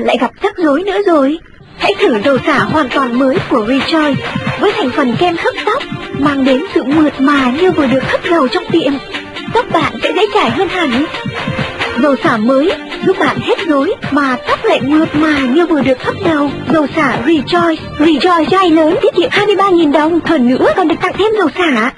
bạn lại gặp rắc rối nữa rồi. Hãy thử dầu xả hoàn toàn mới của Rejoice với thành phần kem hấp tóc mang đến sự mượt mà như vừa được hấp dầu trong tiệm. Tóc bạn sẽ dễ chảy hơn hẳn. Dầu xả mới giúp bạn hết rối mà tóc lại mượt mà như vừa được hấp dầu. Dầu xả Rejoice, Rejoice chai lớn tiết kiệm 23.000 đồng, hơn nữa còn được tặng thêm dầu xả.